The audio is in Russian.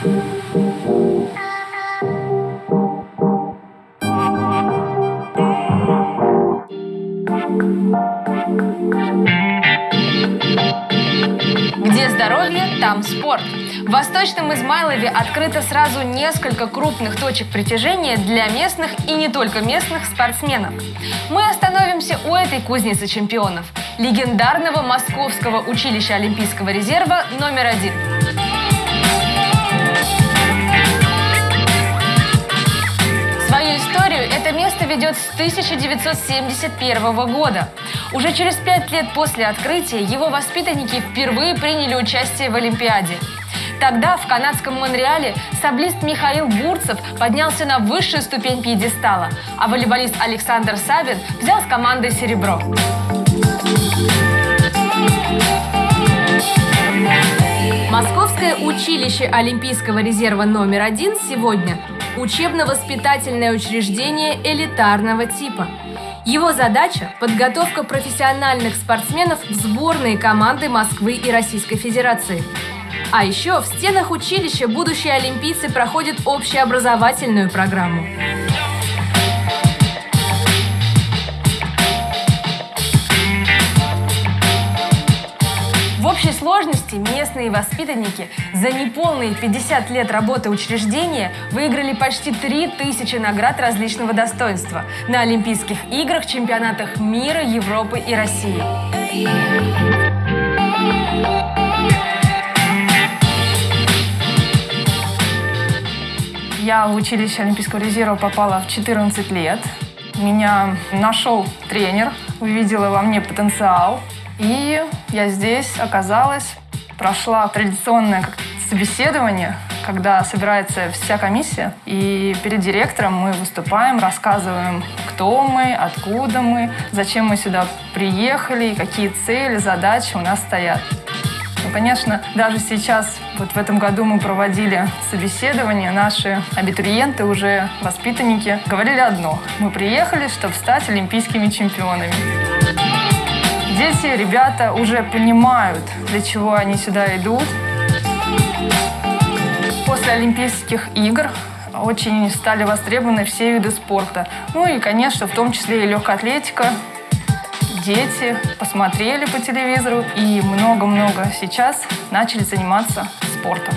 Где здоровье, там спорт. В Восточном Измайлове открыто сразу несколько крупных точек притяжения для местных и не только местных спортсменов. Мы остановимся у этой кузницы чемпионов – легендарного Московского училища Олимпийского резерва номер один. Это место ведет с 1971 года. Уже через пять лет после открытия его воспитанники впервые приняли участие в Олимпиаде. Тогда в канадском Монреале саблист Михаил Бурцев поднялся на высшую ступень пьедестала, а волейболист Александр Савин взял с командой серебро. Московское училище Олимпийского резерва номер один сегодня – учебно-воспитательное учреждение элитарного типа. Его задача – подготовка профессиональных спортсменов в сборные команды Москвы и Российской Федерации. А еще в стенах училища будущие олимпийцы проходят общеобразовательную программу. Сложности местные воспитанники за неполные 50 лет работы учреждения выиграли почти 3000 наград различного достоинства на Олимпийских играх, чемпионатах мира, Европы и России. Я в училище Олимпийского резерва попала в 14 лет. Меня нашел тренер, увидела во мне потенциал. И я здесь оказалась, прошла традиционное собеседование, когда собирается вся комиссия, и перед директором мы выступаем, рассказываем, кто мы, откуда мы, зачем мы сюда приехали, какие цели, задачи у нас стоят. Ну, конечно, даже сейчас, вот в этом году мы проводили собеседование, наши абитуриенты, уже воспитанники, говорили одно. Мы приехали, чтобы стать олимпийскими чемпионами. Дети, ребята уже понимают, для чего они сюда идут. После Олимпийских игр очень стали востребованы все виды спорта. Ну и, конечно, в том числе и легкая атлетика, дети посмотрели по телевизору и много-много сейчас начали заниматься спортом.